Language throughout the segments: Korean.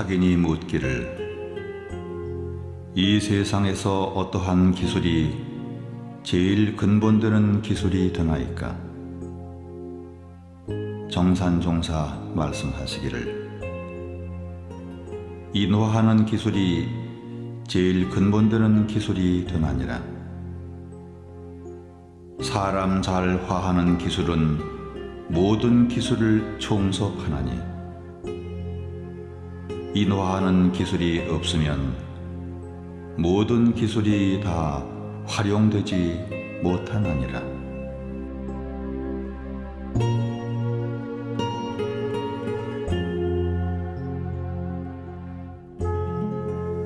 자기니 묻기를 이 세상에서 어떠한 기술이 제일 근본되는 기술이 되나이까? 정산종사 말씀하시기를 인화하는 기술이 제일 근본되는 기술이 되나니라. 사람 잘 화하는 기술은 모든 기술을 총섭하나니 인화하는 기술이 없으면 모든 기술이 다 활용되지 못하느니라.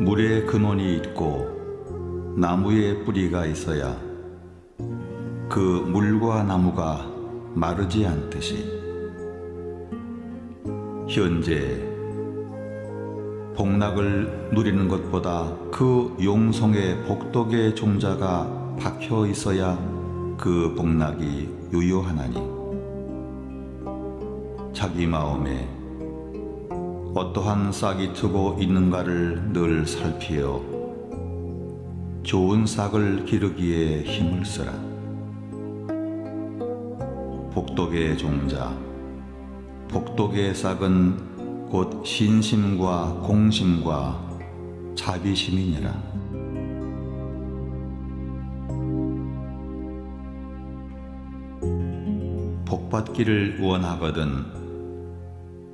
물에 근원이 있고 나무에 뿌리가 있어야 그 물과 나무가 마르지 않듯이 현재 복락을 누리는 것보다 그 용성의 복덕의 종자가 박혀 있어야 그 복락이 유효하나니 자기 마음에 어떠한 싹이 트고 있는가를 늘 살피어 좋은 싹을 기르기에 힘을 쓰라. 복덕의 종자, 복덕의 싹은 곧 신심과 공심과 자비심이니라. 복받기를 원하거든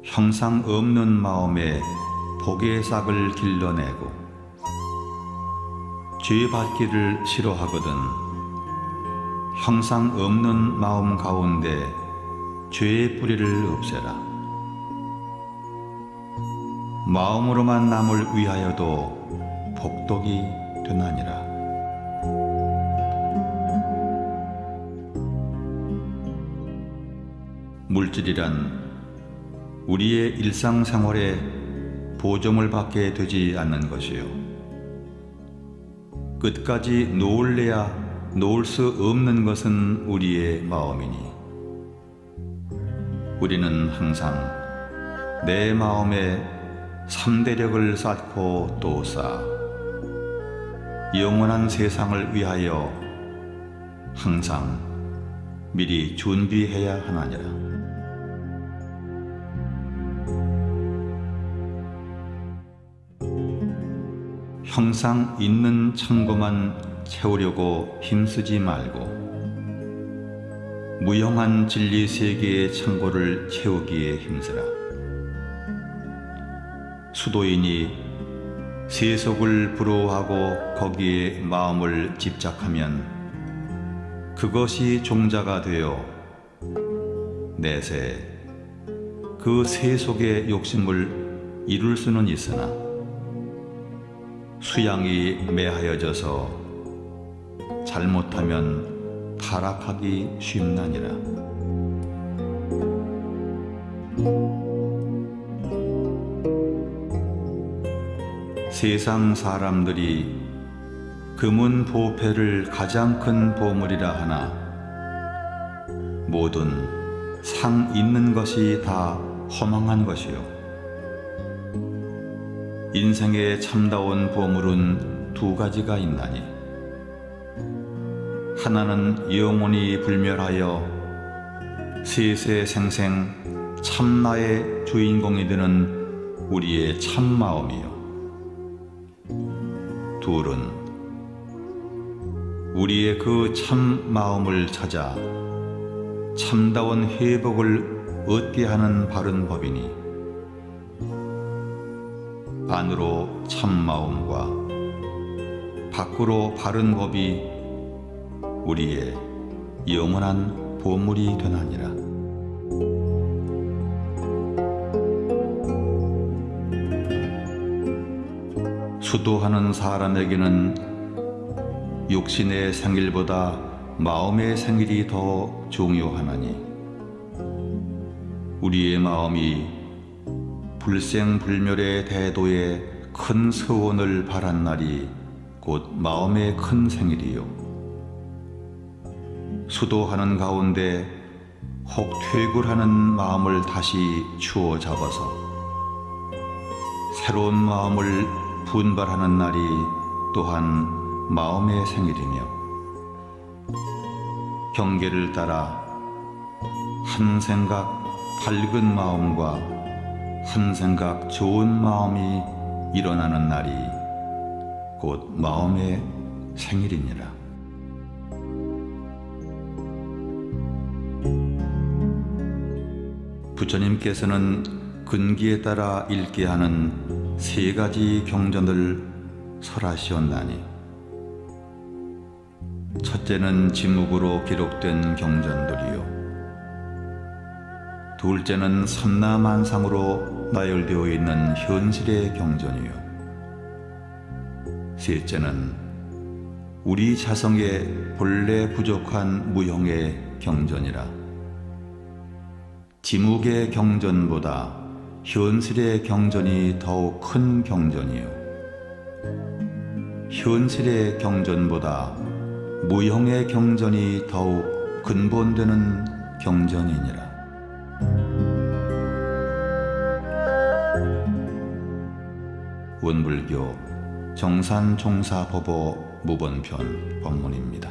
형상 없는 마음에 복의 싹을 길러내고 죄 받기를 싫어하거든 형상 없는 마음 가운데 죄의 뿌리를 없애라. 마음으로만 남을 위하여도 복덕이 되나니라. 물질이란 우리의 일상생활에 보정을 받게 되지 않는 것이요. 끝까지 놓을래야 놓을 수 없는 것은 우리의 마음이니. 우리는 항상 내 마음에 삼대력을 쌓고 또 쌓아 영원한 세상을 위하여 항상 미리 준비해야 하나니라. 형상 있는 창고만 채우려고 힘쓰지 말고 무형한 진리 세계의 창고를 채우기에 힘쓰라. 수도인이 세속을 부러워하고 거기에 마음을 집착하면 그것이 종자가 되어 내세 그 세속의 욕심을 이룰 수는 있으나 수양이 매하여져서 잘못하면 타락하기 쉽나니라. 세상 사람들이 금은 보패를 가장 큰 보물이라 하나 모든 상 있는 것이 다 허망한 것이요. 인생의 참다운 보물은 두 가지가 있나니 하나는 영원히 불멸하여 세세생생 참나의 주인공이 되는 우리의 참마음이요 둘은 우리의 그 참 마음을 찾아 참다운 회복을 얻게 하는 바른 법이니 안으로 참 마음과 밖으로 바른 법이 우리의 영원한 보물이 되나니라. 수도하는 사람에게는 육신의 생일보다 마음의 생일이 더 중요하나니 우리의 마음이 불생불멸의 대도에 큰 서원을 바란 날이 곧 마음의 큰 생일이요. 수도하는 가운데 혹 퇴굴하는 마음을 다시 추어 잡아서 새로운 마음을 분발하는 날이 또한 마음의 생일이며 경계를 따라 한 생각 밝은 마음과 한 생각 좋은 마음이 일어나는 날이 곧 마음의 생일이니라. 부처님께서는 근기에 따라 읽게 하는 세 가지 경전을 설하시었나니. 첫째는 지묵으로 기록된 경전들이요. 둘째는 선나만상으로 나열되어 있는 현실의 경전이요. 셋째는 우리 자성의 본래 부족한 무형의 경전이라. 지묵의 경전보다 현실의 경전이 더욱 큰 경전이요. 현실의 경전보다 무형의 경전이 더욱 근본되는 경전이니라. 원불교 정산종사법어 무번편 법문입니다.